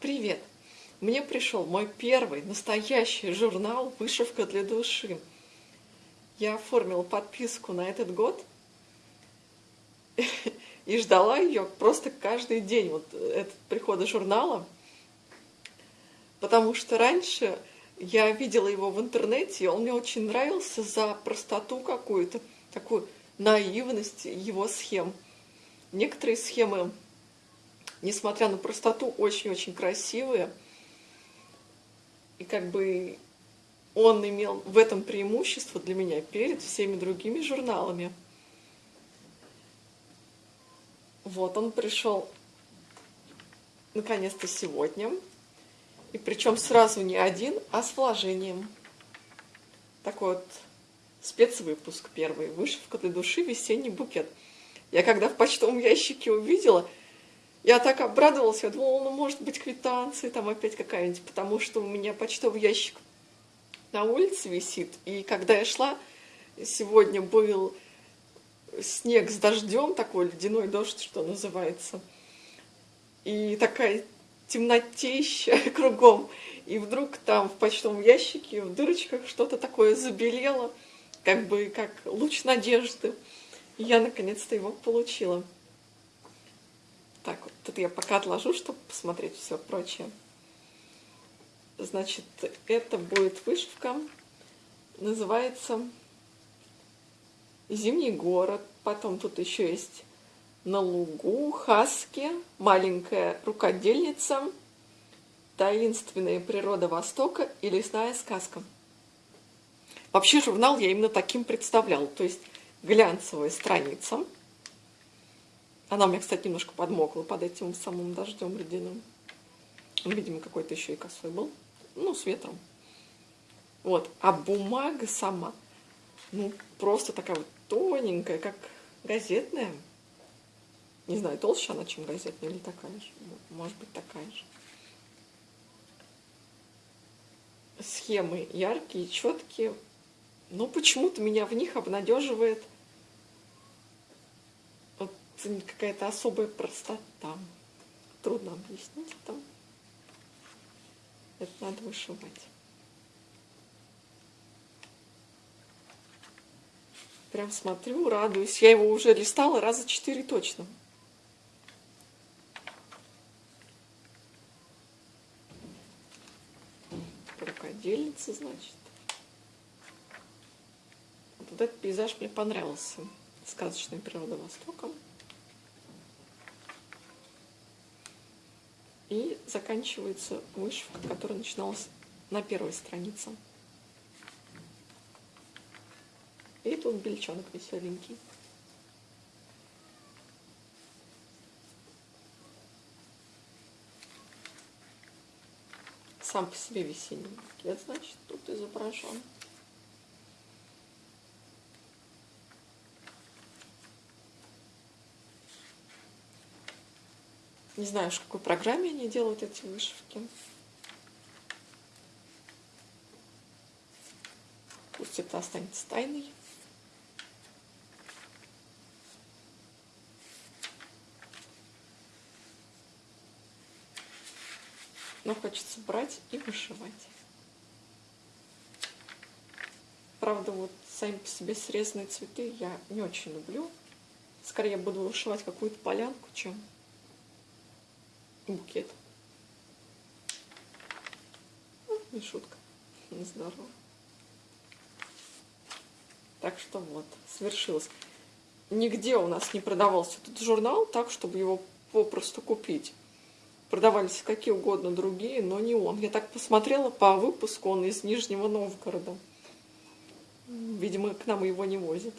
Привет! Мне пришел мой первый настоящий журнал «Вышивка для души». Я оформила подписку на этот год и ждала ее просто каждый день, вот этот прихода журнала, потому что раньше я видела его в интернете, и он мне очень нравился за простоту какую-то, такую наивность его схем. Некоторые схемы несмотря на простоту, очень-очень красивые. И как бы он имел в этом преимущество для меня перед всеми другими журналами. Вот он пришел наконец-то сегодня. И причем сразу не один, а с вложением. Такой вот спецвыпуск первый. Вышивка для души, весенний букет. Я когда в почтовом ящике увидела, я так обрадовалась, я думала, ну, может быть, квитанции там опять какая-нибудь, потому что у меня почтовый ящик на улице висит. И когда я шла, сегодня был снег с дождем, такой ледяной дождь, что называется. И такая темнотища кругом. И вдруг там в почтовом ящике, в дырочках что-то такое забелело, как бы как луч надежды. И я наконец-то его получила. Так, вот тут я пока отложу, чтобы посмотреть все прочее. Значит, это будет вышивка, называется «Зимний город». Потом тут еще есть «На лугу», «Хаски», «Маленькая рукодельница», «Таинственная природа Востока» и «Лесная сказка». Вообще журнал я именно таким представлял, то есть глянцевая страница – она у меня, кстати, немножко подмокла под этим самым дождем ледяным. Он, видимо, какой-то еще и косой был. Ну, с ветром. Вот. А бумага сама, ну, просто такая вот тоненькая, как газетная. Не знаю, толще она, чем газетная, или такая же. Может быть, такая же. Схемы яркие, четкие. Но почему-то меня в них обнадеживает какая-то особая простота. Трудно объяснить это. Это надо вышивать. Прям смотрю, радуюсь. Я его уже листала раза четыре точно. Рукодельница, значит. Вот этот пейзаж мне понравился. Сказочная природа Востока. И заканчивается вышивка, которая начиналась на первой странице. И тут бельчонок веселенький. Сам по себе весенний букет, значит, тут изображен. Не знаю, в какой программе они делают эти вышивки. Пусть это останется тайной. Но хочется брать и вышивать. Правда, вот сами по себе срезанные цветы я не очень люблю. Скорее буду вышивать какую-то полянку, чем букет. Ну, не шутка, не здорово. Так что вот, свершилось. Нигде у нас не продавался этот журнал так, чтобы его попросту купить. Продавались какие угодно другие, но не он. Я так посмотрела по выпуску, он из Нижнего Новгорода. Видимо, к нам его не возят.